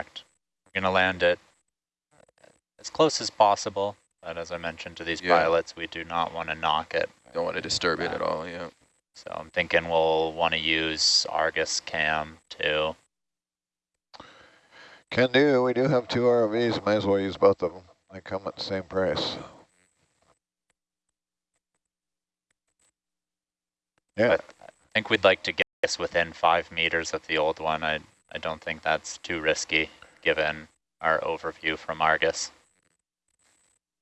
Correct. We're going to land it as close as possible, but as I mentioned to these Yeah. pilots, we do not want to knock it. Don't want to disturb it at all, yeah. So I'm thinking we'll want to use Argus cam too. Can do. We do have two ROVs. Might as well use both of them. They come at the same price. Yeah. But I think we'd like to get this within five meters of the old one. I, I don't think that's too risky given our overview from Argus.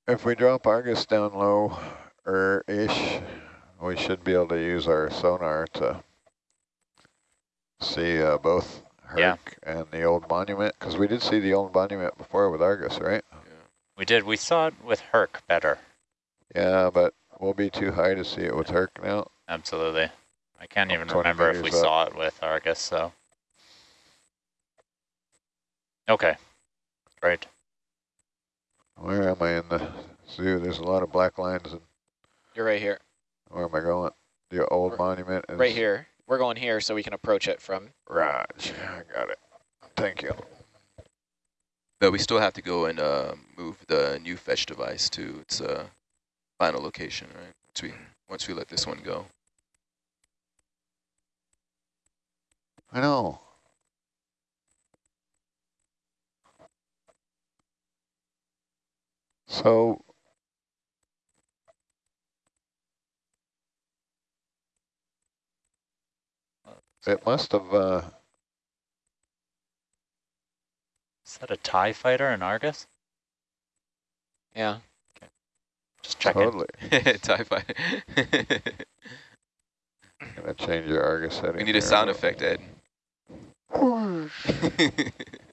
If we drop Argus down low or ish, we should be able to use our sonar to see uh, both Herc Yeah. and the old monument. Because we did see the old monument before with Argus, right? Yeah. We did, we saw it with Herc better. Yeah, but we'll be too high to see it with Herc now. Absolutely. I can't Oh, even remember if we up. saw it with Argus, so. Okay, right. Where am I in the zoo? There's a lot of black lines. And You're right here. where am I going? The old We're- monument is Right here. We're going here so we can approach it from. Raj. I got it. Thank you. But we still have to go and uh, move the new fetch device to its uh, final location, right? Once we, once we let this one go. I know. So it must have uh Is that a TIE fighter in Argus? Yeah. Just checking. totally TIE fighter. gonna change your Argus setting. we need a sound effect, Ed.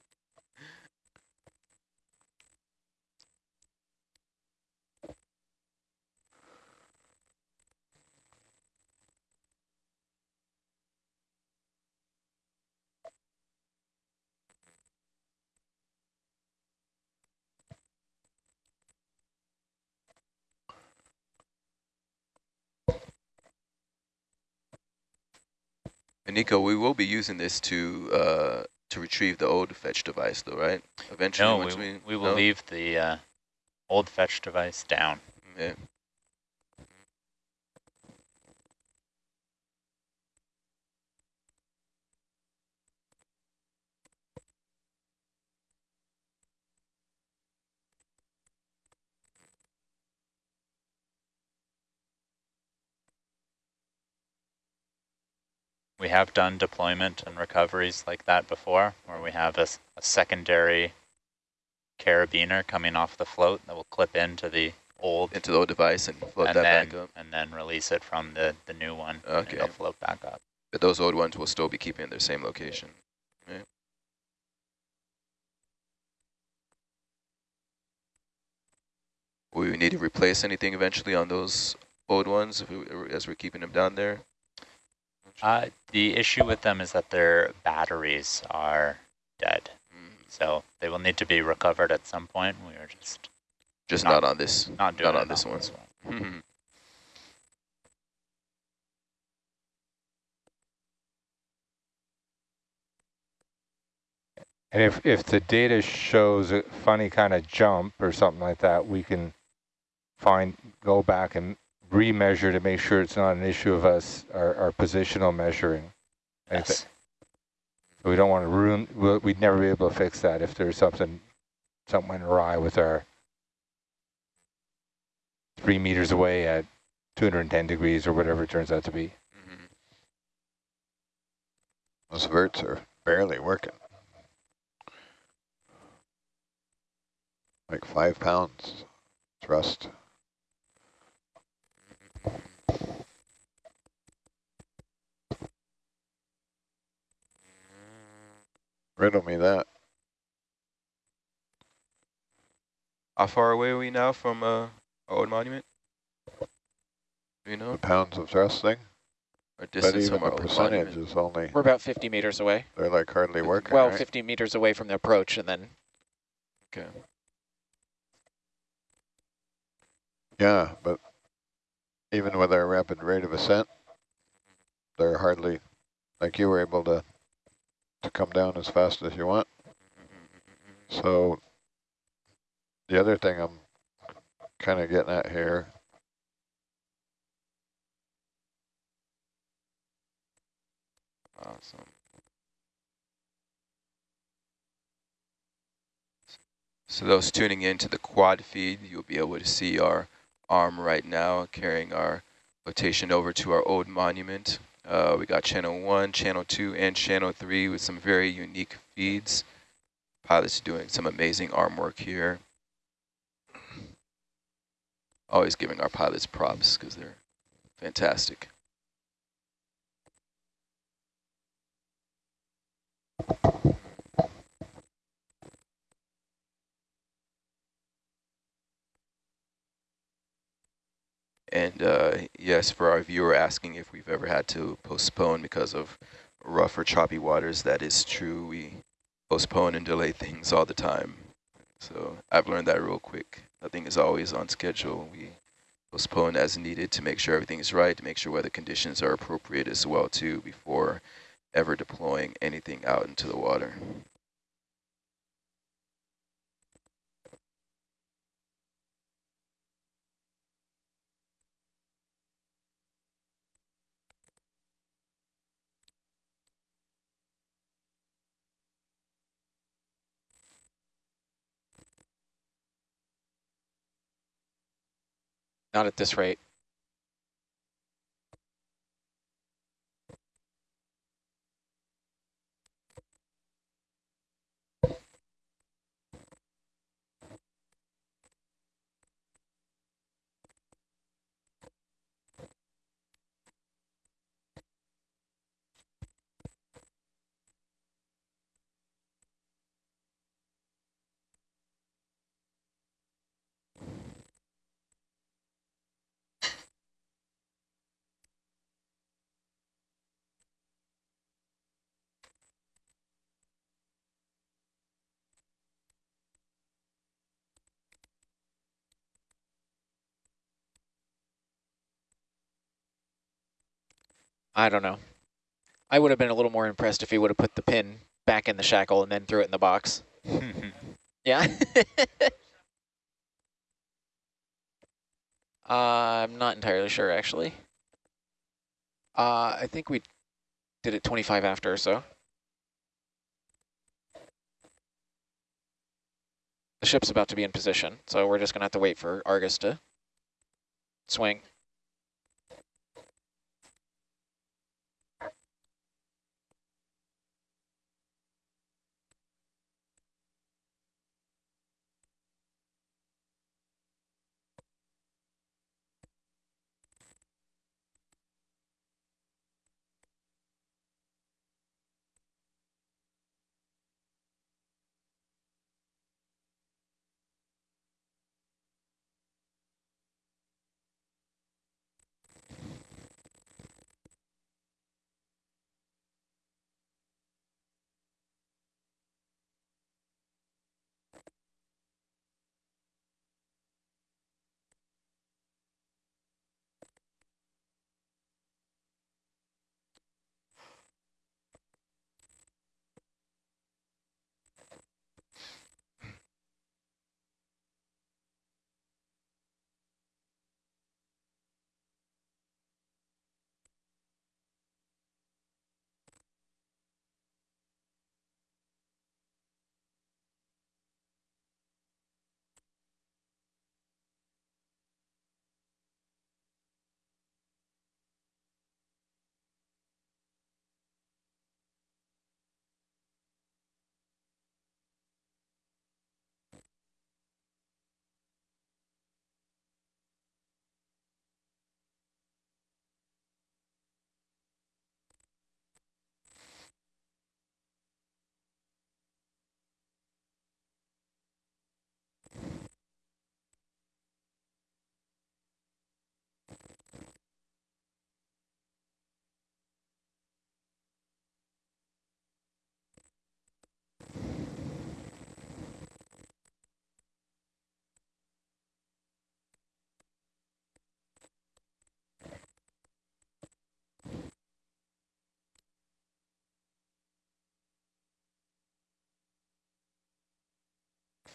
And Nico, we will be using this to uh, to retrieve the old fetch device, though, right? Eventually, No, we, we we will no? leave the uh, old fetch device down. Yeah. We have done deployment and recoveries like that before, where we have a secondary carabiner coming off the float that will clip into the old into the old device and float and that then, back up. and then release it from the, the new one. and Okay. it'll float back up. But those old ones will still be keeping in their same location. Right? Will we need to replace anything eventually on those old ones if we, as we're keeping them down there? Uh, the issue with them is that their batteries are dead. Mm, So they will need to be recovered at some point. We are just Just Not- not, on this. not doing Not it on this one. one. And if, if the data shows a funny kind of jump or something like that, we can find, go back and remeasure to make sure it's not an issue of us, our, our positional measuring. Yes. We don't want to ruin, we'll- we'd never be able to fix that if there's something, something went awry with our three meters away at 210 degrees or whatever it turns out to be. Mhm. Those verts are barely working. Like five pounds thrust. Riddle me that. How far away are we now from uh, our old monument? You know? The pounds of thrust thing. Or But even from the percentage monument? is only, We're about 50 meters away. they're like hardly working, Well, right? 50 meters away from the approach and then Okay. Yeah, but even with our rapid rate of ascent, they're hardly, like you were able to, to come down as fast as you want. So the other thing I'm kind of getting at here, Awesome. So those tuning into the quad feed, you'll be able to see our arm right now carrying our flotation over to our old monument. Uh, we got channel one, channel two, and channel three with some very unique feeds. Pilots doing some amazing arm work here. Always giving our pilots props because they're fantastic. And uh, yes, for our viewer asking if we've ever had to postpone because of rough or choppy waters, that is true. We postpone and delay things all the time. So I've learned that real quick. Nothing is always on schedule. We postpone as needed to make sure everything is right, to make sure weather conditions are appropriate as well too before ever deploying anything out into the water. Not at this rate. I don't know. I would have been a little more impressed if he would have put the pin back in the shackle and then threw it in the box. Yeah. uh, I'm not entirely sure, actually. Uh, I think we did it 25 after or so. The ship's about to be in position, so we're just going to have to wait for Argus to swing.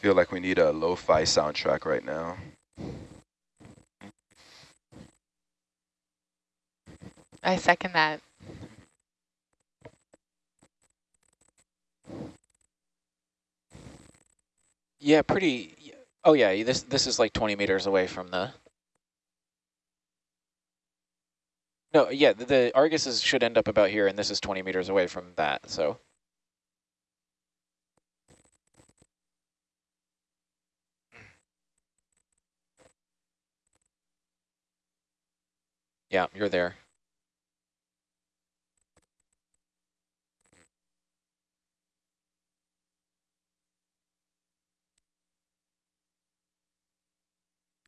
Feel like we need a lo-fi soundtrack right now. I second that. Yeah, pretty. Oh yeah, this this is like 20 meters away from the. No, yeah, the, the Argus is, should end up about here, and this is 20 meters away from that. So. Yeah, you're there.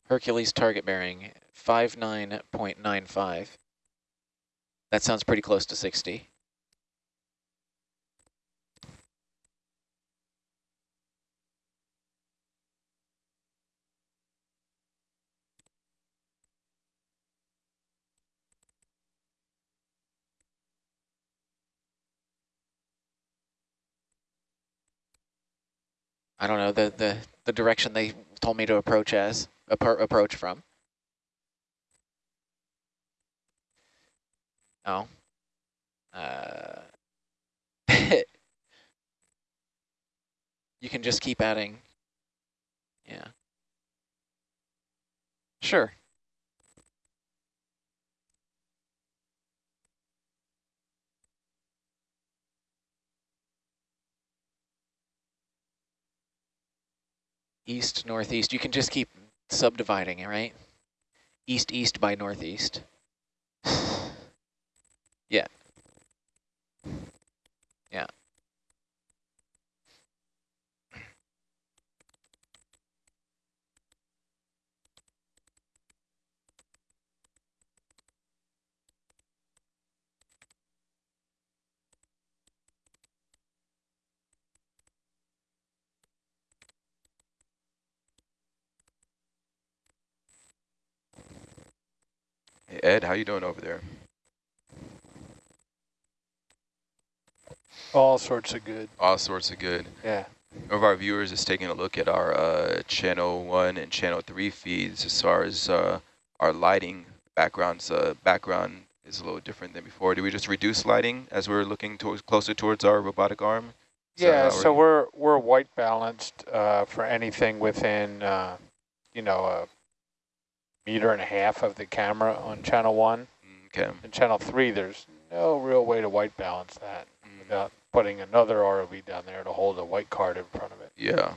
Hercules target bearing 59.95. That sounds pretty close to 60. I don't know, the, the, the direction they told me to approach as, approach from. Oh. Uh, you can just keep adding. Yeah. Sure. East, northeast. You can just keep subdividing, it, right? East, east by northeast. yeah. Yeah. Ed, how you doing over there? All sorts of good. All sorts of good. Yeah. One of our viewers is taking a look at our uh, channel one and channel three feeds as far as uh, our lighting backgrounds. Uh, background is a little different than before. Do we just reduce lighting as we're looking towards closer towards our robotic arm? Is yeah, so we're we're white balanced uh, for anything within, uh, you know, a meter and a half of the camera on channel one. Okay. And channel three, there's no real way to white balance that mm. without putting another ROV down there to hold a white card in front of it. Yeah.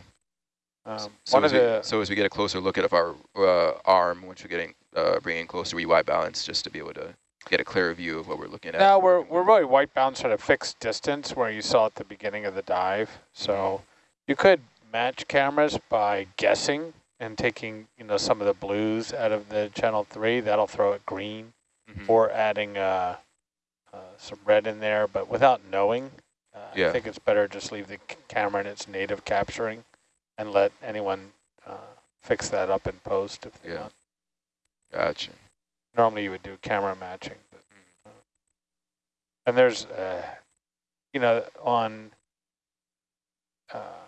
Um, so, one as of we, so as we get a closer look at our uh, arm, once we're getting uh, bringing closer, we white balance just to be able to get a clearer view of what we're looking at. Now we're we're really white balanced at a fixed distance where you saw at the beginning of the dive. So mm-hmm. you could match cameras by guessing and taking you know some of the blues out of the channel three. That'll throw it green, mm -hmm. or adding uh, uh, some red in there, but without knowing. Uh, yeah. I think it's better just leave the camera in its native capturing and let anyone uh, fix that up in post if they yeah. want. Gotcha. Normally you would do camera matching. But, uh, and there's, uh, you know, on uh,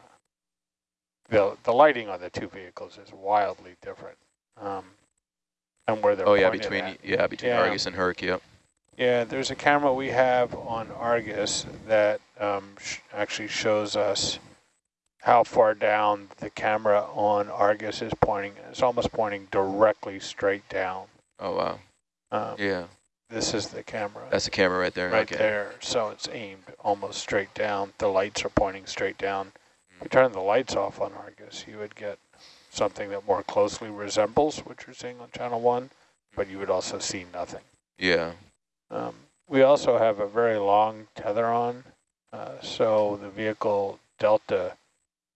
the the lighting on the two vehicles is wildly different. Um, and where they're oh yeah between at. yeah between yeah. Argus and Herc yep. Yeah, there's a camera we have on Argus that um, sh actually shows us how far down the camera on Argus is pointing. It's almost pointing directly straight down. Oh, wow. Um, yeah. This is the camera. That's the camera right there. Right okay. there. So it's aimed almost straight down. The lights are pointing straight down. If you turn the lights off on Argus, you would get something that more closely resembles what you're seeing on channel one, but you would also see nothing. Yeah. Um, we also have a very long tether on, uh, so the vehicle delta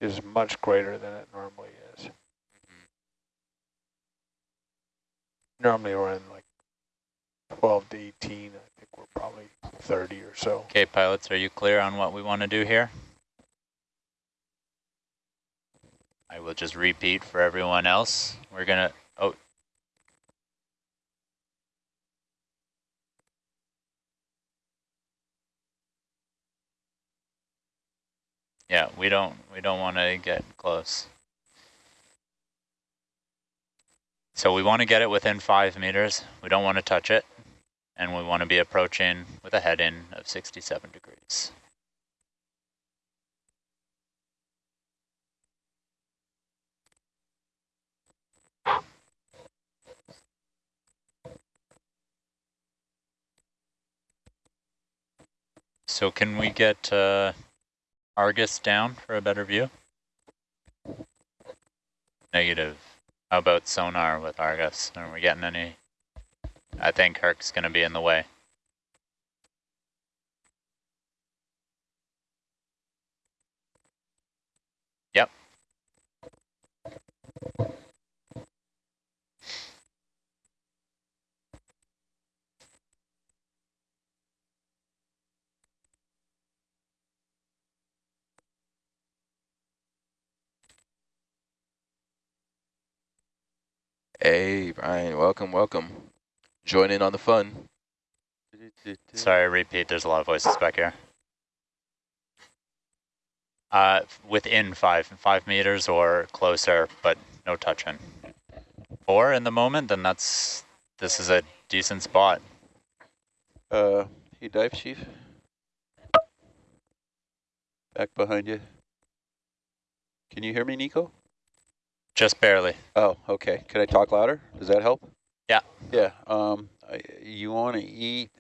is much greater than it normally is. Normally we're in like 12 to 18. I think we're probably 30 or so. Okay, pilots, are you clear on what we want to do here? I will just repeat for everyone else. We're going to, oh. Yeah, we don't, we don't want to get close. So we want to get it within five meters. We don't want to touch it. And we want to be approaching with a head in of 67 degrees. So can we get uh, Argus down for a better view? Negative. How about sonar with Argus? Are we getting any? I think Herc's going to be in the way. Yep. Hey, Brian, welcome, welcome. Join in on the fun. Sorry, repeat. There's a lot of voices back here. Uh, within five, five meters or closer, but no touching. Four in the moment, then that's, this is a decent spot. Uh, hey, dive chief. Back behind you. Can you hear me, Nico? Just barely. Oh, okay. Can I talk louder? Does that help? Yeah. Yeah. Um, I, you want to eat,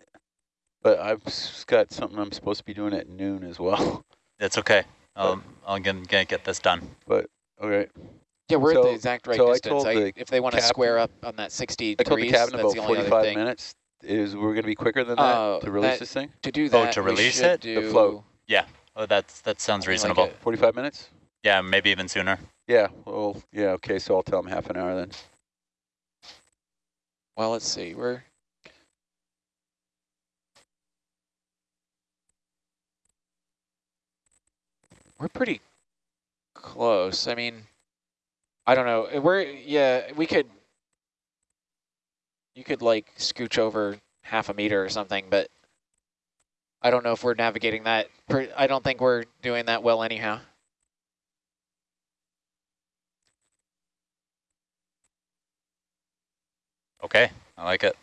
but I've got something I'm supposed to be doing at noon as well. It's okay. I'll, I'll get, get, get this done. But, okay. Yeah, we're at the exact right so I distance. told I, the if they want to square up on that 60 I told the degrees, cabin that's about the only other 45 thing. minutes. Is we're going to be quicker than that Uh, to release that- this thing? To do that, Oh, that, to release should it? The do float. Oh, that's, that sounds Something like reasonable. 45 minutes? yeah, maybe even sooner. Yeah. Well, yeah. Okay. So I'll tell them half an hour then. Well, let's see. We're we're pretty close. I mean, I don't know. We're yeah. We could you could like scooch over half a meter or something, but I don't know if we're navigating that. I don't think we're doing that well anyhow. Okay, I like it.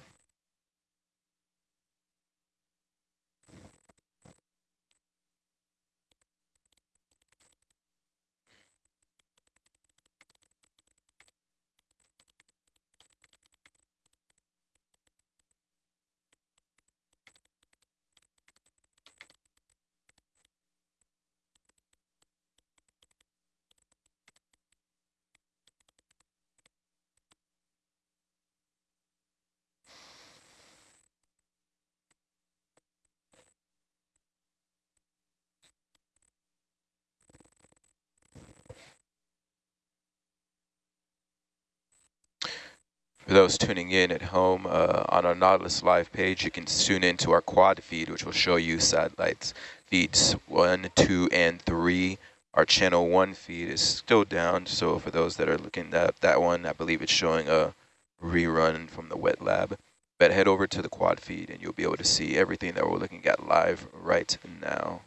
Those tuning in at home, uh, on our Nautilus Live page, you can tune into our quad feed, which will show you satellites feeds one, two, and three. Our channel one feed is still down, so for those that are looking at that one, I believe it's showing a rerun from the wet lab. But head over to the quad feed and you'll be able to see everything that we're looking at live right now.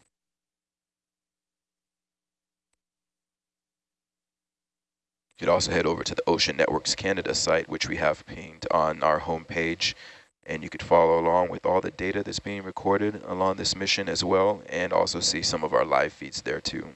You could also head over to the Ocean Networks Canada site, which we have pinged on our homepage, and you could follow along with all the data that's being recorded along this mission as well, and also see some of our live feeds there too.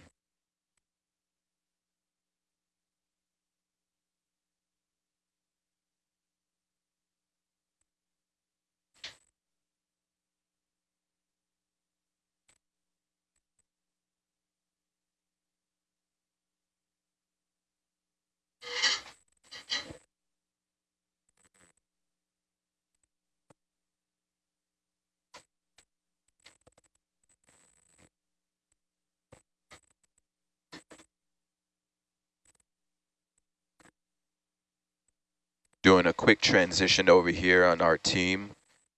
Doing a quick transition over here on our team.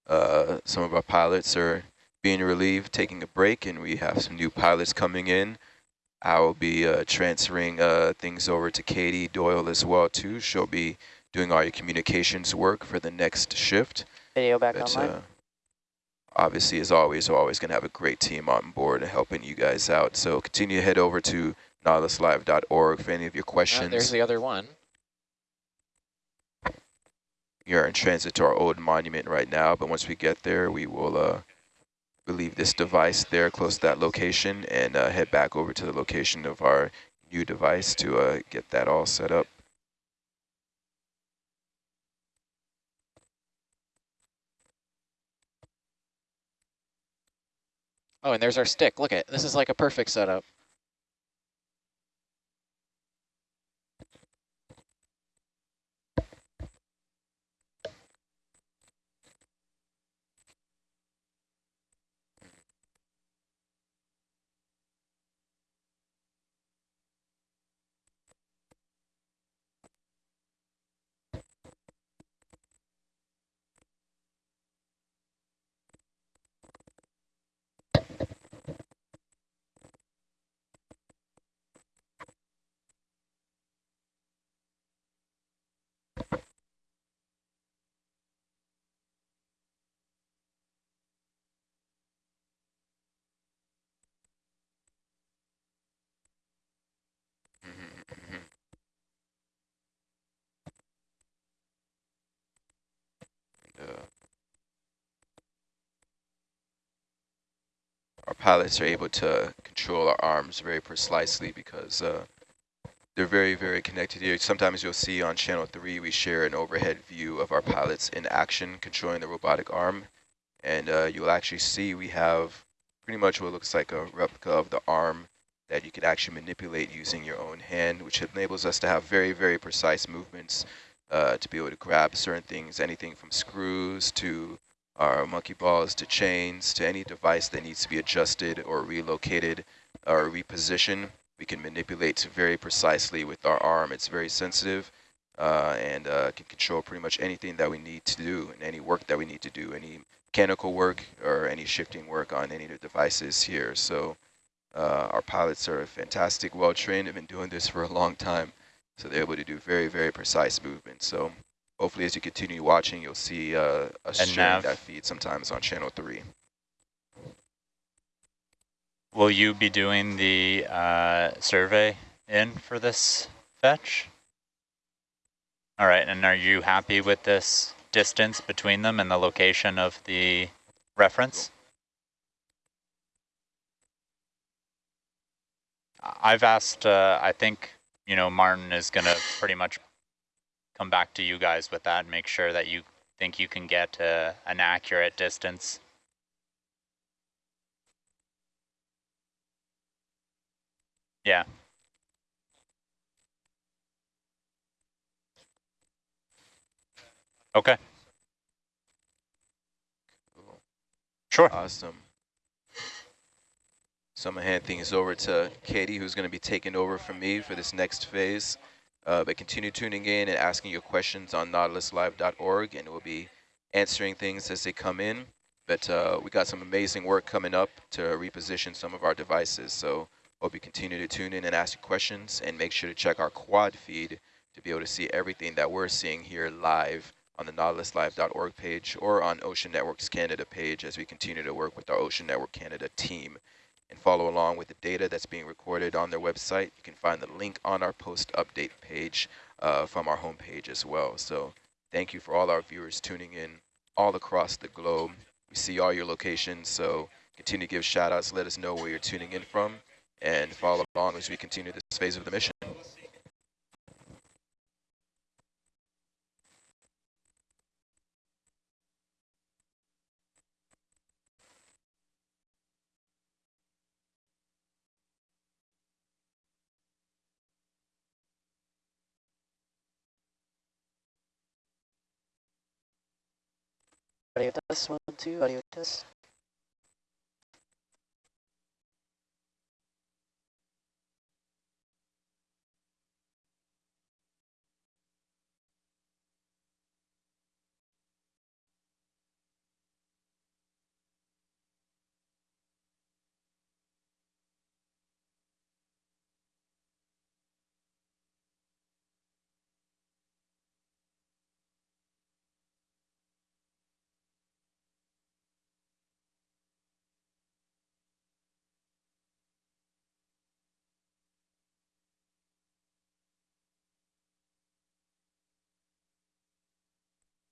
Uh, some of our pilots are being relieved, taking a break, and we have some new pilots coming in. I will be uh, transferring uh, things over to Katie Doyle as well too. She'll be doing all your communications work for the next shift. Video back But online. uh, obviously, as always, we're always going to have a great team on board helping you guys out. So continue to head over to nautiluslive.org for any of your Uh, questions. there's the other one. We are in transit to our old monument right now, but once we get there, we will uh, leave this device there close to that location and uh, head back over to the location of our new device to uh, get that all set up. Oh, and there's our stick. Look at this is like a perfect setup. Uh, our pilots are able to control our arms very precisely because uh, they're very, very connected here. Sometimes you'll see on channel three, we share an overhead view of our pilots in action controlling the robotic arm. And uh, you'll actually see we have pretty much what looks like a replica of the arm that you could actually manipulate using your own hand, which enables us to have very, very precise movements uh, to be able to grab certain things, anything from screws to our monkey balls to chains to any device that needs to be adjusted or relocated or repositioned. We can manipulate very precisely with our arm. It's very sensitive uh, and uh, can control pretty much anything that we need to do and any work that we need to do, any mechanical work or any shifting work on any of the devices here. So uh, our pilots are fantastic, well-trained, have been doing this for a long time. So they're able to do very, very precise movements. So hopefully as you continue watching, you'll see uh, a sharing that feed sometimes on channel three. Will you be doing the uh, survey in for this fetch? All right, and are you happy with this distance between them and the location of the reference? I've asked, uh, I think, you know, Martin is going to pretty much come back to you guys with that and make sure that you think you can get uh, an accurate distance. Yeah. Okay. Sure. Awesome. So I'm going to hand things over to Katie, who's going to be taking over from me for this next phase. Uh, but continue tuning in and asking your questions on nautiluslive.org, and we'll be answering things as they come in. But uh, we got some amazing work coming up to reposition some of our devices. So hope you continue to tune in and ask questions, and make sure to check our quad feed to be able to see everything that we're seeing here live on the nautiluslive.org page or on Ocean Networks Canada page as we continue to work with our Ocean Network Canada team and follow along with the data that's being recorded on their website. You can find the link on our post update page uh, from our homepage as well. So thank you for all our viewers tuning in all across the globe. We see all your locations, so continue to give shout outs, let us know where you're tuning in from, and follow along as we continue this phase of the mission. Audio test, one, two, audio test.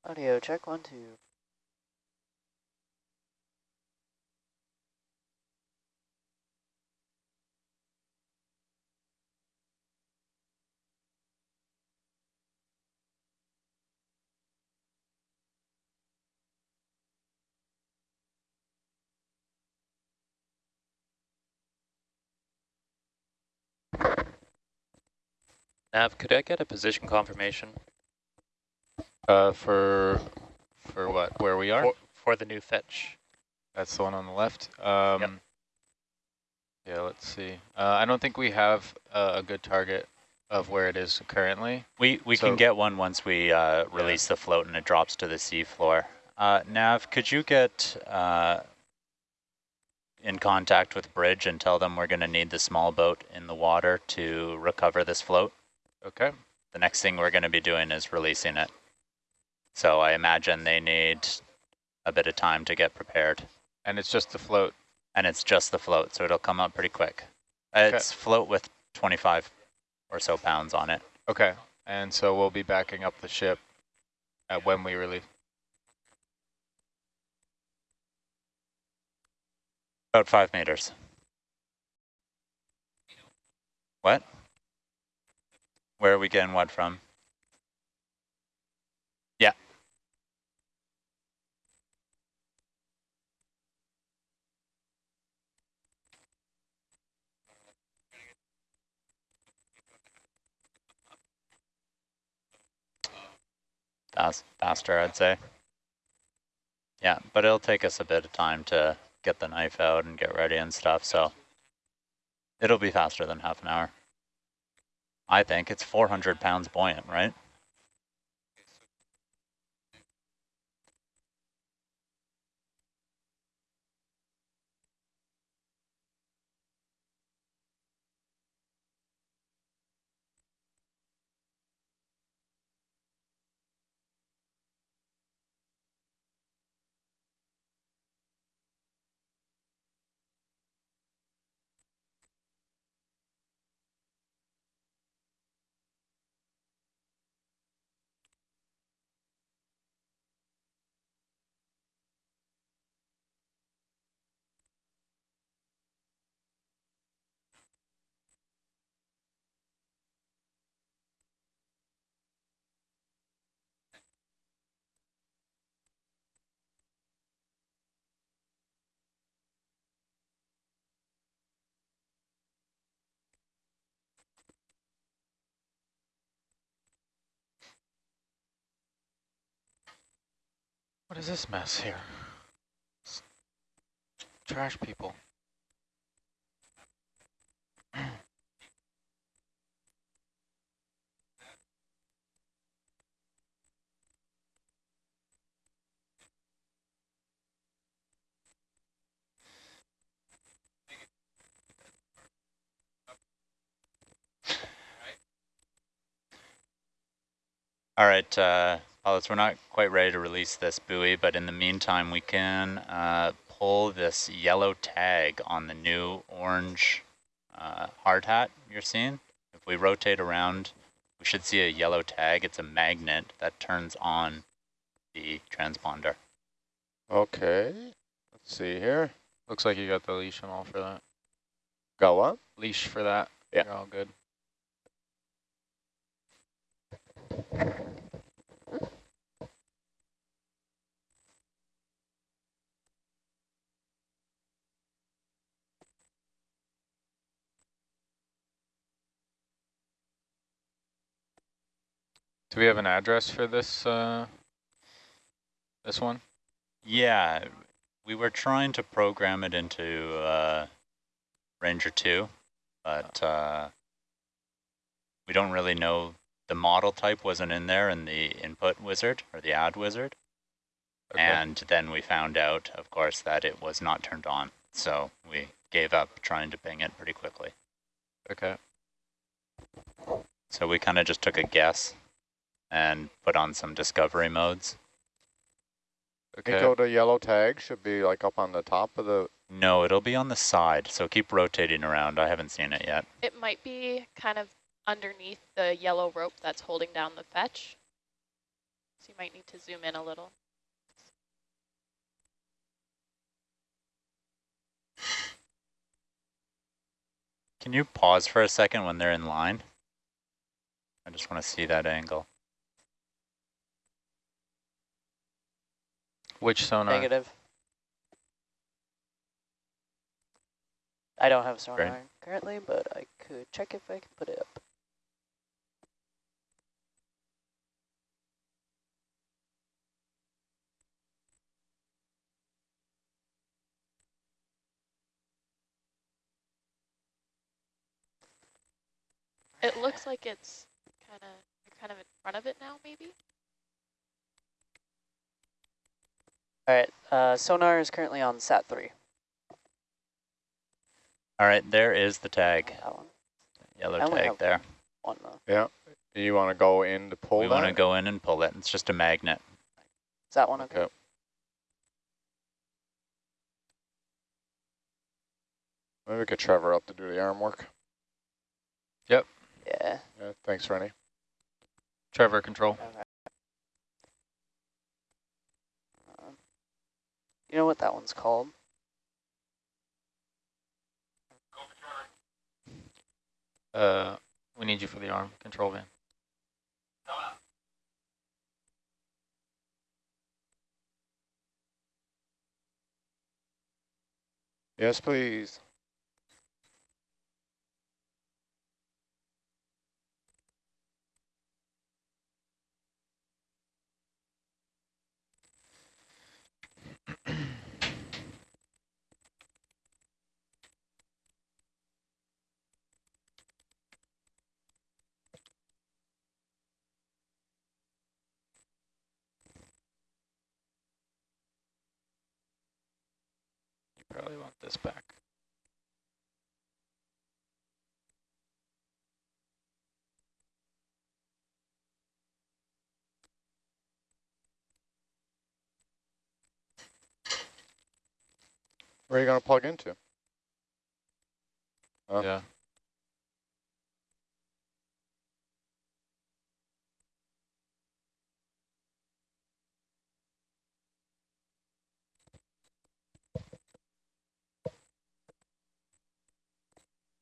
Audio check one, two. Nav, could I get a position confirmation Uh, for, for what, where we are? for, for the new fetch? That's the one on the left. Um, Yeah, let's see. Uh, I don't think we have a, a good target of where it is currently. We we So- can get one once we uh, release the float and it drops to the seafloor. Uh, Nav, could you get uh, in contact with Bridge and tell them we're going to need the small boat in the water to recover this float? Okay. The next thing we're going to be doing is releasing it. So I imagine they need a bit of time to get prepared. And it's just the float. And it's just the float, so it'll come up pretty quick. It's float with 25 or so pounds on it. Okay. And so we'll be backing up the ship at when we release. About five meters. What? Where are we getting what from? Fast, faster, I'd say. Yeah, but it'll take us a bit of time to get the knife out and get ready and stuff, so it'll be faster than half an hour. I think it's 400 pounds buoyant, right? What is this mess here? S- Trash people. All right, uh, pilots, we're not quite ready to release this buoy, but in the meantime, we can uh, pull this yellow tag on the new orange uh, hard hat you're seeing. If we rotate around, we should see a yellow tag. It's a magnet that turns on the transponder. Okay. Let's see here. Looks like you got the leash and all for that. Got what? Leash for that. Yeah. You're all good. Do we have an address for this uh, this one? Yeah, we were trying to program it into uh, Ranger 2, but uh, we don't really know. The model type wasn't in there in the input wizard or the add wizard. Okay. And then we found out, of course, that it was not turned on. So we gave up trying to ping it pretty quickly. Okay. So we kind of just took a guess and put on some discovery modes. Okay. Nico, the yellow tag should be like up on the top of the. No, it'll be on the side, so keep rotating around. I haven't seen it yet. It might be kind of underneath the yellow rope that's holding down the fetch. So you might need to zoom in a little. Can you pause for a second when they're in line? I just want to see that angle. Which sonar? Negative. I don't have sonar Great. currently, but I could check if I can put it up. It looks like it's kind of, you're kind of in front of it now, maybe? All right, uh, sonar is currently on sat three. All right, there is the tag, That one. yellow I tag there. One though. Yeah. You want to go in to pull we that? want to go in and pull it. It's just a magnet. Is that one okay? Okay. Maybe we could Trevor up to do the arm work. Yep. Yeah. Yeah, thanks, Rennie. Trevor, control. Okay. You know what that one's called? Uh, we need you for the arm control van. Yes, please. Probably want this back. Where are you going to plug into? Oh. Yeah.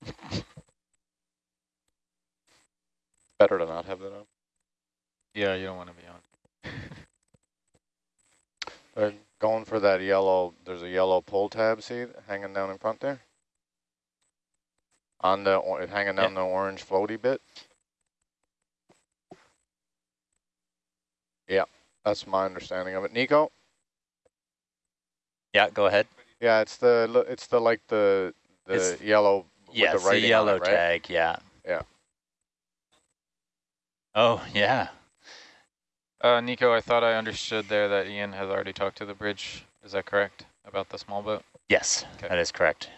Better to not have that on. Yeah, you don't want to be on. Going for that yellow, there's a yellow pull tab, see, hanging down in front there? On the, hanging down the orange floaty bit? Yeah, that's my understanding of it. Nico? Yeah, go ahead. Yeah, it's the, it's the, like the, the It's- yellow with Yes, the the, yellow it, right? tag, yeah. Yeah. Oh, yeah. Uh, Nico, I thought I understood there that Ian has already talked to the bridge. Is that correct about the small boat? Yes, Okay. that is correct.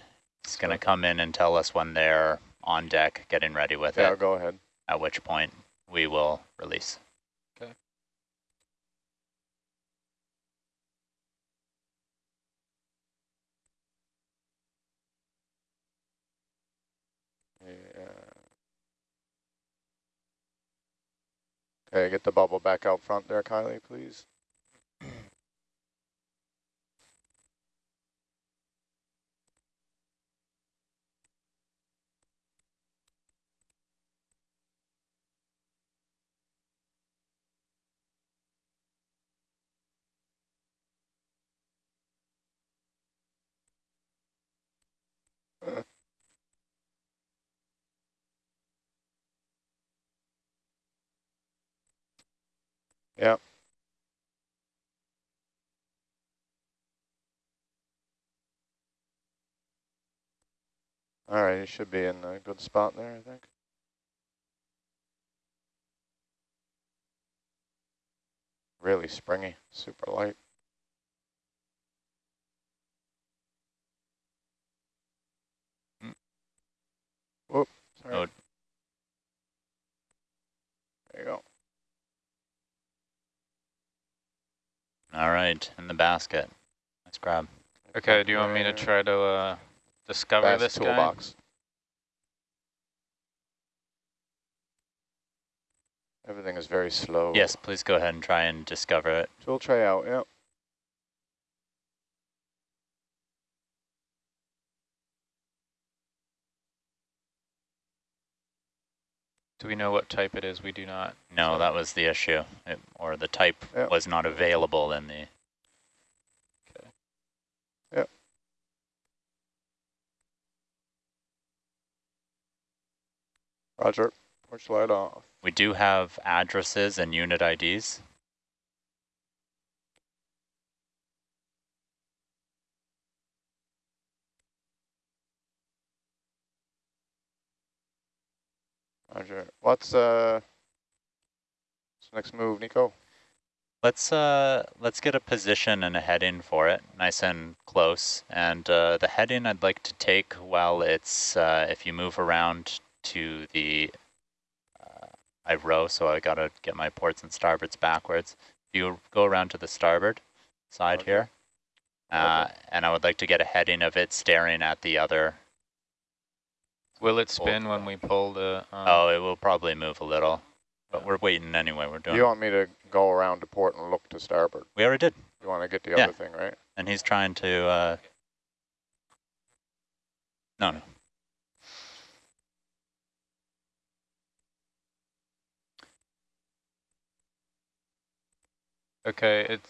It's going to come in and tell us when they're on deck, getting ready with Yeah, it, go ahead. at which point we will release. Yeah. Okay, get the bubble back out front there, Kylie, please. Yep. All right, you should be in a good spot there, I think. Really springy, super light. Mm. Whoop, sorry. Oh. There you go. All right, in the basket. Nice grab. Okay, do you want me to try to uh, discover Fast this guy? toolbox. Everything is very slow. Yes, please go ahead and try and discover it. So we'll try out, yeah. Do we know what type it is? We do not. No, that was the issue, it, or the type Yep. was not available in the. Okay. Yep. Roger. Push light off. We do have addresses and unit IDs. Roger. What's uh what's the next move, Nico? Let's uh let's get a position and a heading for it, nice and close. And uh, the heading I'd like to take while it's uh, if you move around to the uh, I row, so I gotta get my ports and starboards backwards. If you go around to the starboard side Okay. here, uh, and I would like to get a heading of it staring at the other. Will it spin when we pull the? Um, Oh, it will probably move a little, but we're waiting anyway. We're doing. You want me to go around to port and look to starboard? we already did. You want to get the Yeah. other thing, right? And he's trying to, uh, no, no. Okay, it,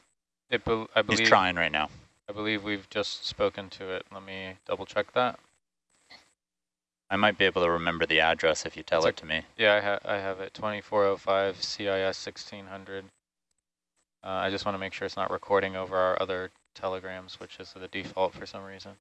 it. I believe. He's trying right now. I believe we've just spoken to it. Let me double check that. I might be able to remember the address if you tell It's it to me. Yeah, I, ha I have it. 2405 CIS 1600. Uh, I just want to make sure it's not recording over our other telegrams, which is the default for some reason.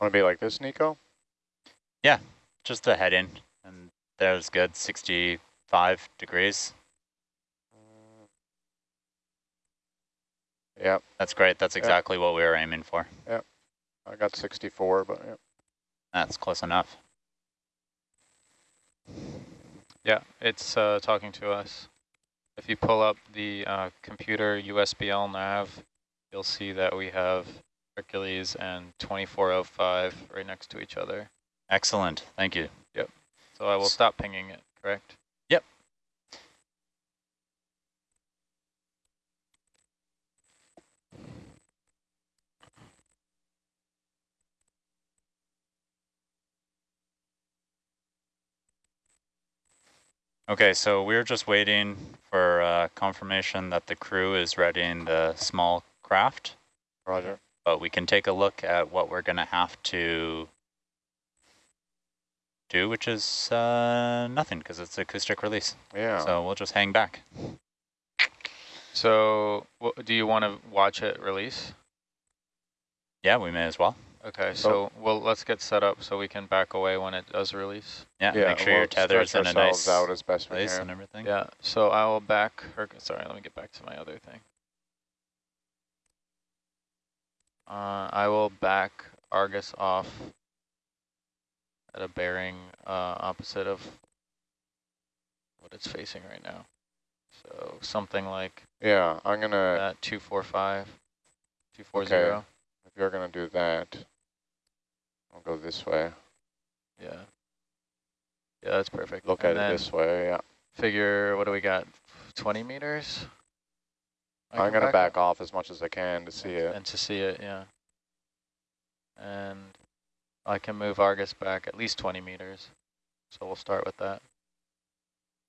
Want to be like this, Nico? Yeah, just a heading, and there's good, 65 degrees. Yep. That's great. That's Yeah. exactly what we were aiming for. Yep. I got 64, but yeah. That's close enough. Yeah, it's uh, talking to us. If you pull up the uh, computer USBL nav, you'll see that we have Hercules and 2405 right next to each other. Excellent. Thank you. Yep. So I will stop pinging it, correct? Yep. Okay, so we're just waiting for uh, confirmation that the crew is readying the small craft, Roger. But we can take a look at what we're going to have to do, which is uh, nothing because it's acoustic release. Yeah. So we'll just hang back. So wh- do you want to watch it release? Yeah, we may as well. Okay, So- so well, let's get set up so we can back away when it does release. Yeah, yeah, make sure we'll your tether's stretch in a nice out as best we place can. and everything. Yeah, so I will back, her, sorry, let me get back to my other thing. Uh, I will back Argus off at a bearing uh, opposite of what it's facing right now. So something like Yeah, I'm gonna. that 245, 240. If you're gonna do that, I'll go this way. Yeah. Yeah, that's perfect. Look And at it this way. Yeah. Figure, what do we got? 20 meters? I I'm gonna back off as much as I can to see it. And to see it, yeah. And I can move Argus back at least 20 meters. So we'll start with that.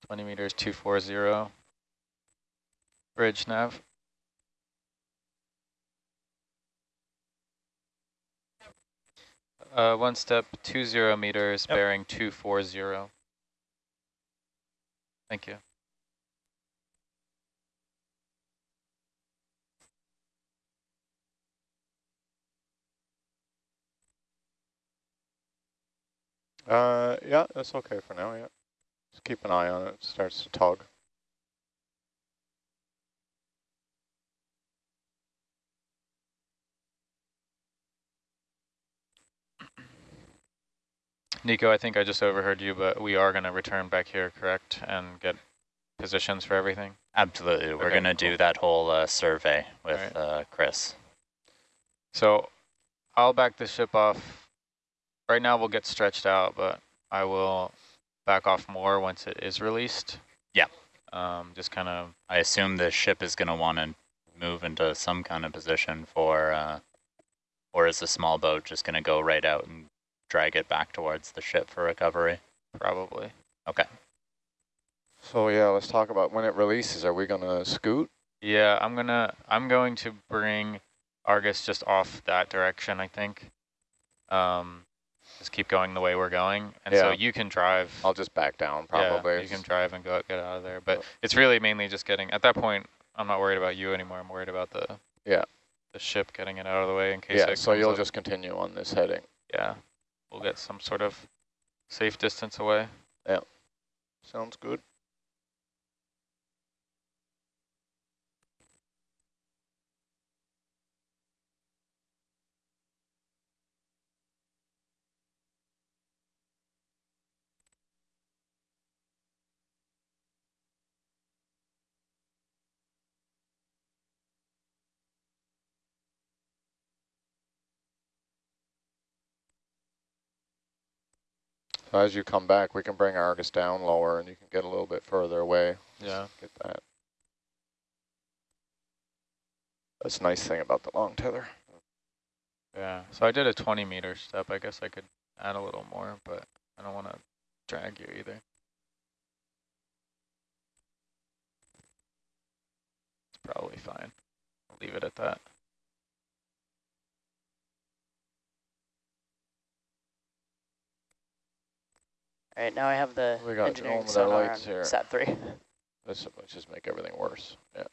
20 meters, 240. Bridge nav. Uh, one step, 20 meters, Yep. bearing 240. Thank you. Uh, yeah, that's okay for now. Yeah. Just keep an eye on it. It starts to tug. Nico, I think I just overheard you, but we are going to return back here, correct, and get positions for everything? Absolutely. We're Okay, going to cool. do that whole uh, survey with Alright. uh, Chris. So I'll back the ship off. Right now we'll get stretched out, but I will back off more once it is released. Yeah. Um, just kind of, I assume the ship is going to want to move into some kind of position for, uh, or is the small boat just going to go right out and drag it back towards the ship for recovery? probably. Okay. So yeah, let's talk about when it releases. Are we gonna scoot? Yeah, I'm gonna, I'm going to bring Argus just off that direction, I think. Um, just keep going the way we're going. And so you can drive. I'll just back down Yeah, probably. you can drive and go get out of there. But it's really mainly just getting, at that point, I'm not worried about you anymore. I'm worried about the Yeah. the ship getting it out of the way in case yeah, so you'll up. just continue on this heading. Yeah, we'll get some sort of safe distance away. Yeah, sounds good. So as you come back, we can bring Argus down lower and you can get a little bit further away. Yeah. Get that. That's a nice thing about the long tether. Yeah, so I did a 20 meter step. I guess I could add a little more, but I don't want to drag you either. It's probably fine. I'll leave it at that. All right, now I have the We got engineering all of our sonar on here. sat three. Let's, let's just make everything worse. Yeah.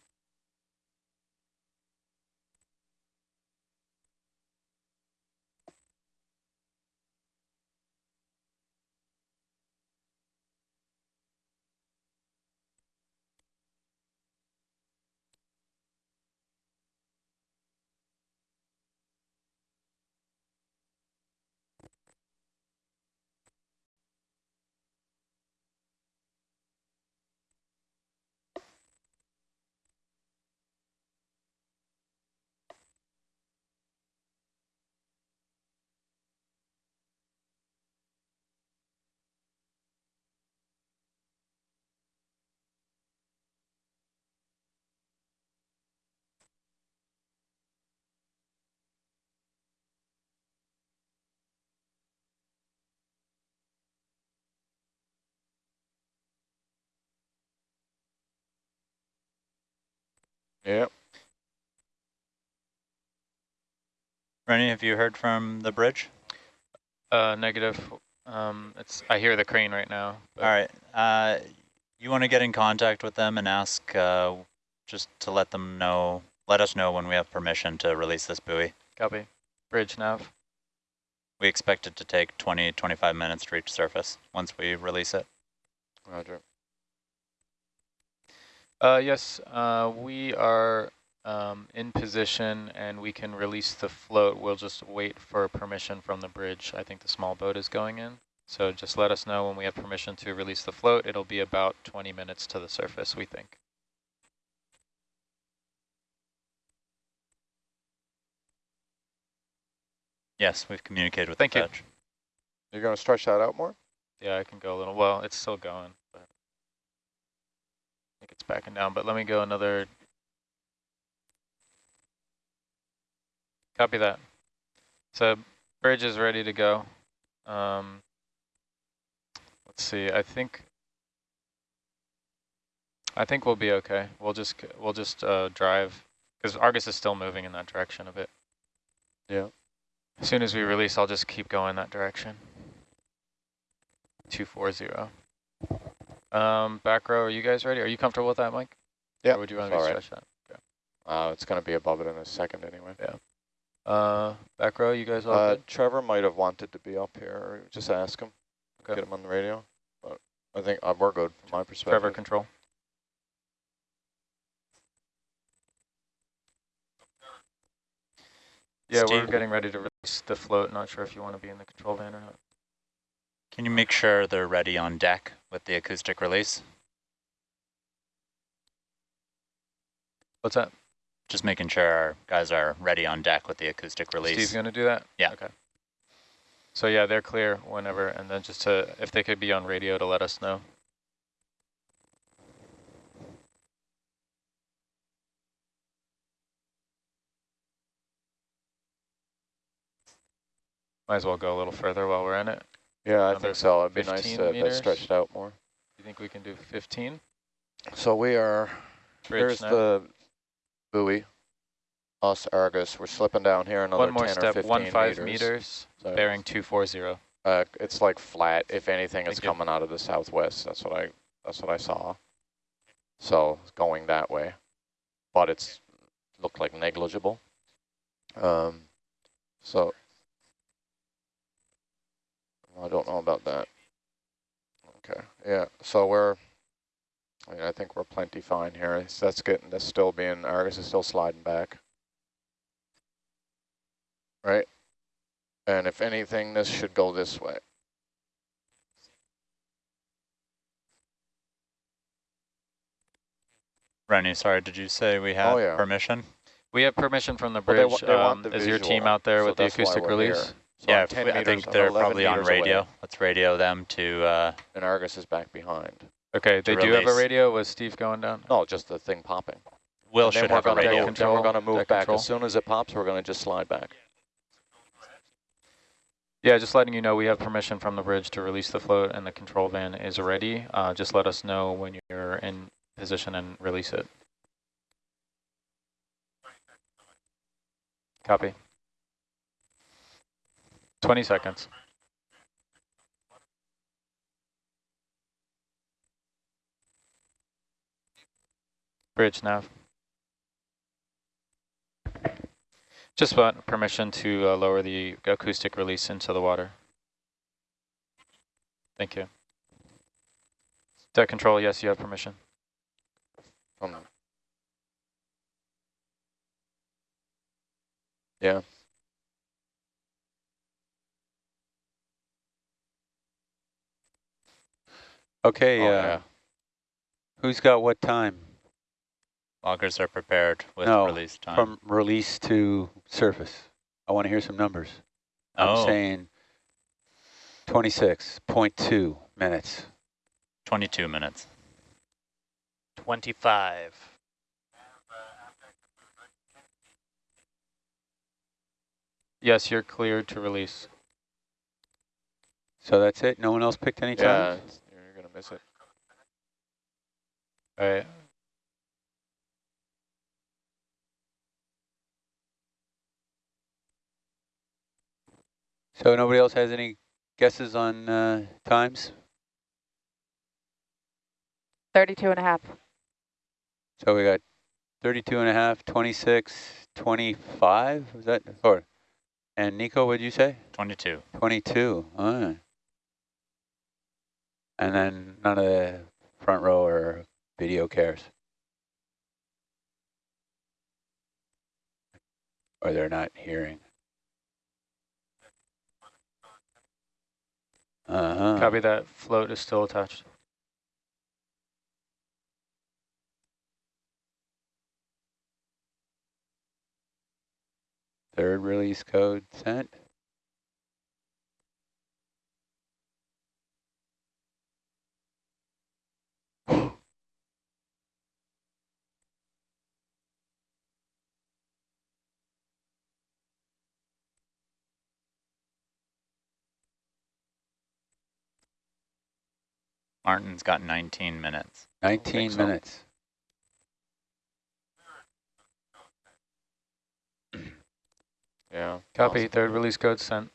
Yep. Rennie, have you heard from the bridge? Uh, negative. Um, it's. I hear the crane right now. but- All right. Uh, you want to get in contact with them and ask uh, just to let them know, let us know when we have permission to release this buoy. Copy. Bridge nav. We expect it to take 20, 25 minutes to reach surface once we release it. Roger. Uh, yes, uh, we are um, in position and we can release the float. We'll just wait for permission from the bridge. I think the small boat is going in. So just let us know when we have permission to release the float. It'll be about 20 minutes to the surface, we think. Yes, we've communicated with Thank the you. fetch. You're going to stretch that out more? Yeah, I can go a little. Well, it's still going, but I think it's backing down. But let me go another. Copy that. So bridge is ready to go. Um, let's see. I think. I think we'll be okay. We'll just we'll just uh, drive because Argus is still moving in that direction a bit. Yeah. As soon as we release, I'll just keep going that direction. 240. Um, back row, are you guys ready? Are you comfortable with that, Mike? Yeah, Or would you want to all right. stretch that? Uh, it's going to be above it in a second anyway. Uh, back row, you guys all Uh, good? Trevor might have wanted to be up here. Just ask him. Okay. Get him on the radio. But I think uh, we're good from my perspective. Trevor, control. Yeah, we're getting ready to release the float. Not sure if you want to be in the control van or not. Can you make sure they're ready on deck with the acoustic release? What's that? Just making sure our guys are ready on deck with the acoustic release. Steve's going to do that? Yeah. Okay. So yeah, they're clear whenever, and then just to, if they could be on radio to let us know. Might as well go a little further while we're in it. Yeah, I think so. It'd be nice 15 to have that stretched out more. You think we can do 15? So we are, Bridge here's now. the buoy. Us, Argus, we're slipping down here another One more 10 or step, 15 one five meters. meters, So, bearing 240. Uh, it's like flat. If anything, it's Thank you. coming out of the southwest. That's what I, that's what I saw. So it's going that way, but it's looked like negligible. Um, so I don't know about that. Okay, yeah. So we're, I, mean, I think we're plenty fine here. That's getting, that's still being, Argus is still sliding back. Right? And if anything, this should go this way. Rennie, sorry, did you say we have Oh, yeah. permission? We have permission from the Well, they bridge. wa- they want um, the is your team out there so with the acoustic release? here. So yeah, I'm 10 we- I think they're probably on meters away, radio. Let's radio them to, uh, And Argus is back behind. Okay, they to do have a radio. Was Steve going down? No, just the thing popping. Will should have a gonna- Deck radio. Then we're going to move back. control. As soon as it pops, we're going to just slide back. Yeah, just letting you know we have permission from the bridge to release the float and the control van is ready. Uh, just let us know when you're in position and release it. Copy. 20 seconds. Bridge nav. Just want permission to uh, lower the acoustic release into the water. Thank you. Deck control, yes, you have permission. From yeah. Okay, Oh, uh, yeah. who's got what time Loggers are prepared with No, release time. from release to surface? I want to hear some numbers. Oh. I'm saying 26.2 minutes. 22 minutes. 25. Yes, you're cleared to release. So that's it? No one else picked any Yeah, time? It's- you're going to miss it. All right. So nobody else has any guesses on uh, times? 32 and a half. So we got 32 and a half, 26, 25, was that, or, and Nico, what'd you say? 22. 22, all right. And then none of the front row or video cares? Or they're not hearing? Uh-huh. Copy that. Float is still attached. Third release code sent. Martin's got 19 minutes. 19 so. minutes. Yeah. Copy. awesome. Third release code sent.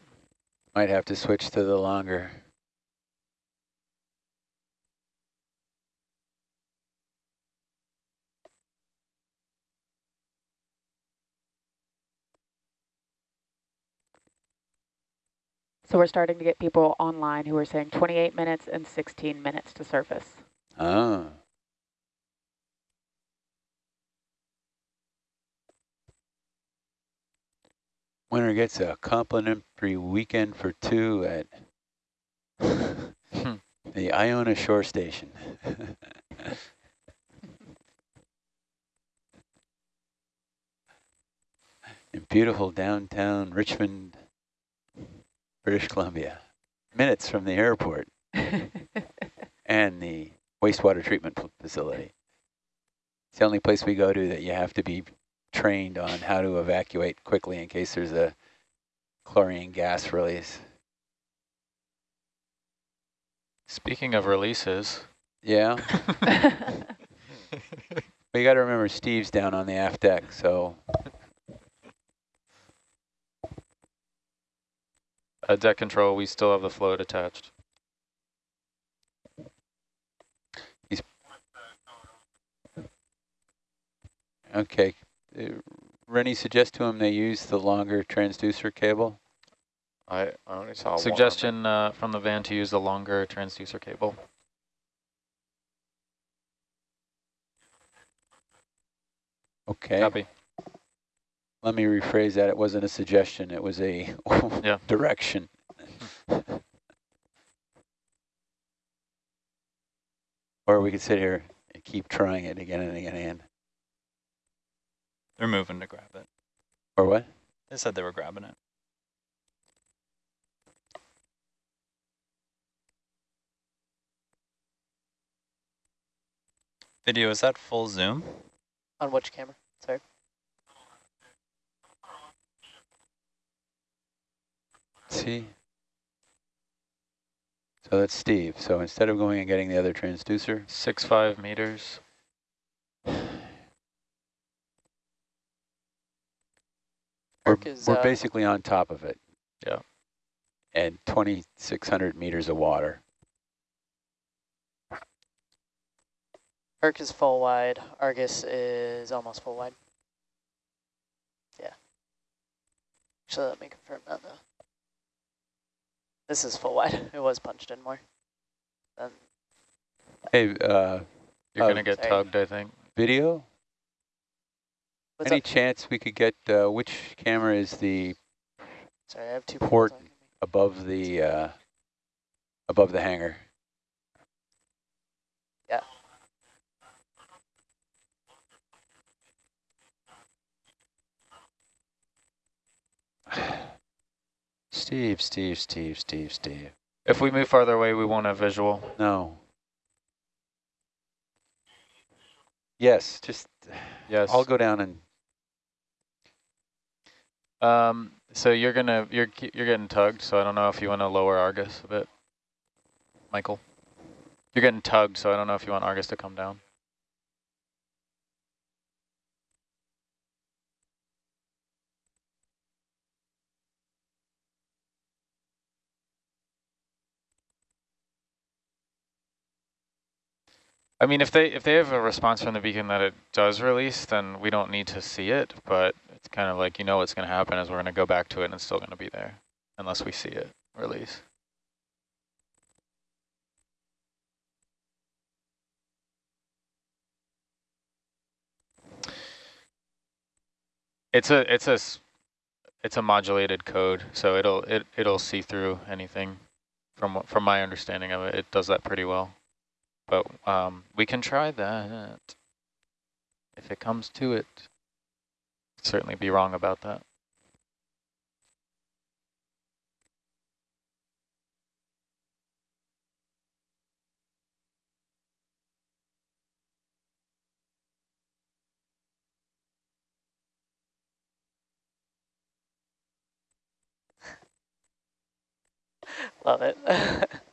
Might have to switch to the longer. So we're starting to get people online who are saying 28 minutes and 16 minutes to surface. Oh. Winner gets a complimentary weekend for two at hmm. the Iona Shore Station. In beautiful downtown Richmond, British Columbia. Minutes from the airport and the wastewater treatment facility. It's the only place we go to that you have to be trained on how to evacuate quickly in case there's a chlorine gas release. Speaking of releases. Yeah. we got to remember Steve's down on the aft deck, so. Deck control, we still have the float attached. He's okay. Uh, Rennie, suggest to him they use the longer transducer cable. I, I only saw Suggestion uh, from the van to use the longer transducer cable. Okay. Copy. Let me rephrase that. It wasn't a suggestion. It was a yeah. direction. Hmm. or we could sit here and keep trying it again and again and again. They're moving to grab it. Or what? They said they were grabbing it. Video, is that full zoom? On which camera? Sorry. See? So that's Steve. So instead of going and getting the other transducer. Six, five meters. We're, is, we're uh, basically on top of it. Yeah. And 2,600 meters of water. Herc is full wide. Argus is almost full wide. Yeah. Actually, let me confirm that though. This is full wide. It was punched in more. Then Hey, uh, You're uh, going to get sorry. tugged, I think. video? what's Any up? chance we could get, uh, which camera is the Sorry, I have two port talking to me. above the, uh, above the hangar? Yeah. Steve, Steve, Steve, Steve, Steve. If we move farther away, we won't have visual. No. Yes, just, Yes. I'll go down and, Um, so you're gonna you're you're getting tugged. So I don't know if you want to lower Argus a bit, Michael. You're getting tugged, so I don't know if you want Argus to come down. I mean, if they if they have a response from the beacon that it does release, then we don't need to see it. But it's kind of like you know what's going to happen is we're going to go back to it and it's still going to be there unless we see it release. It's a it's a it's a modulated code, so it'll it it'll see through anything. From from my understanding of it, it does that pretty well. But um, we can try that if it comes to it. Certainly be wrong about that. Love it.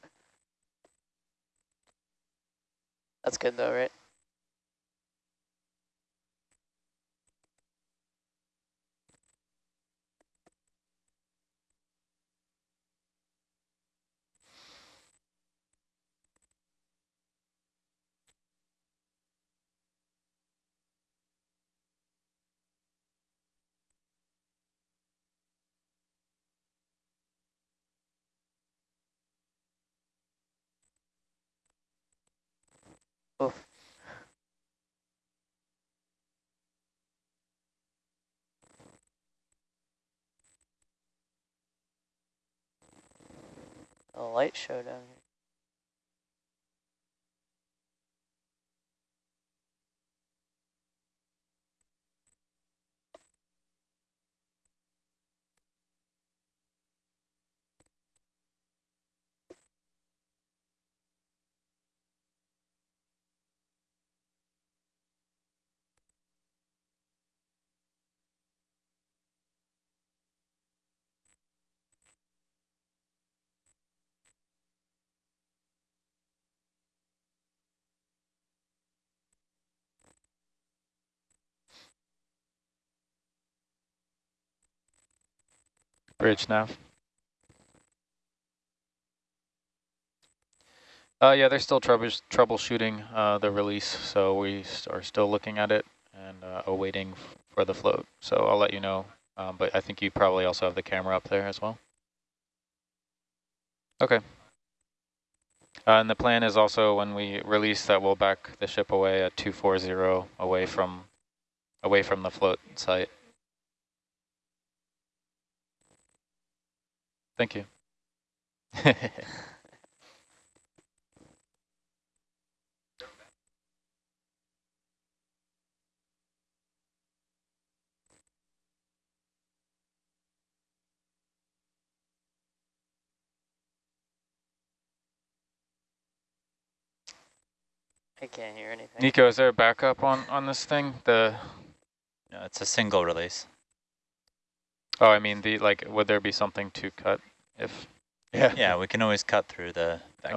That's good though, right? Oof. A light show down here. Bridge nav. Uh, yeah, they're still troubles troubleshooting uh, the release, so we are still looking at it and uh, awaiting for the float. So I'll let you know, um, but I think you probably also have the camera up there as well. Okay. Uh, and the plan is also when we release that we'll back the ship away at 240 away from away from the float site. Thank you. I can't hear anything. Nico, is there a backup on, on this thing? The No, it's a single release. Oh, I mean, the like, would there be something to cut if? Yeah. Yeah, we can always cut through the back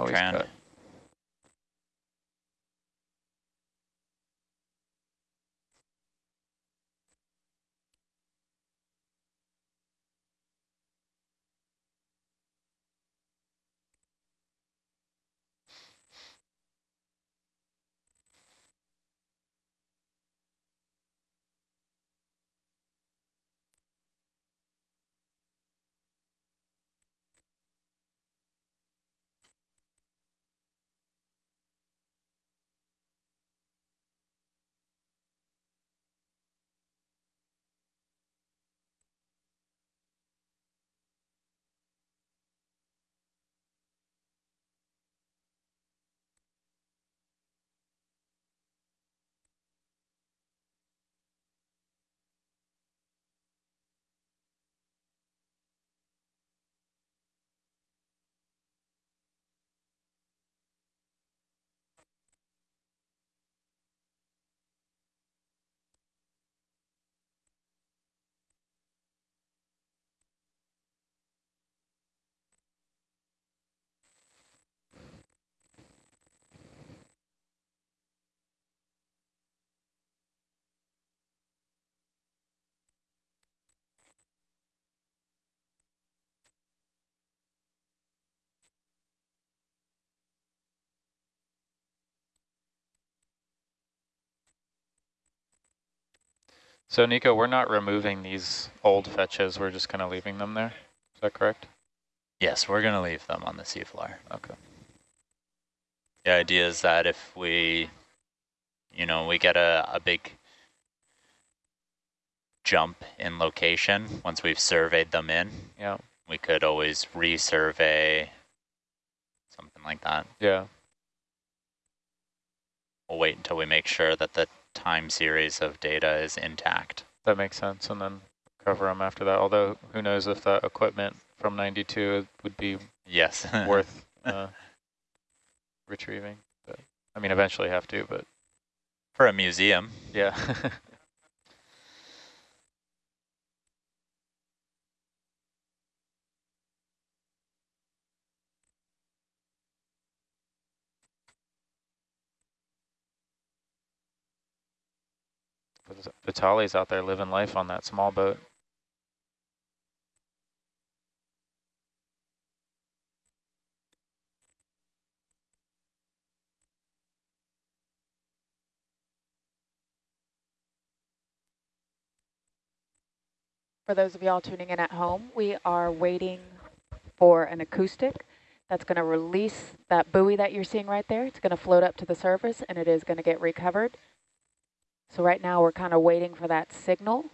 So Nico, we're not removing these old fetches. We're just kind of leaving them there. Is that correct? Yes, we're going to leave them on the seafloor. Okay. The idea is that if we, you know, we get a, a big jump in location once we've surveyed them in, Yeah. we could always resurvey something like that. Yeah. We'll wait until we make sure that the time series of data is intact. That makes sense, and then cover them after that. Although, who knows if that equipment from 92 would be Yes. worth uh, retrieving. But I mean, eventually have to, but For a museum. yeah. Vitali's out there living life on that small boat. For those of y'all tuning in at home, we are waiting for an acoustic that's going to release that buoy that you're seeing right there. It's going to float up to the surface and it is going to get recovered. So right now we're kind of waiting for that signal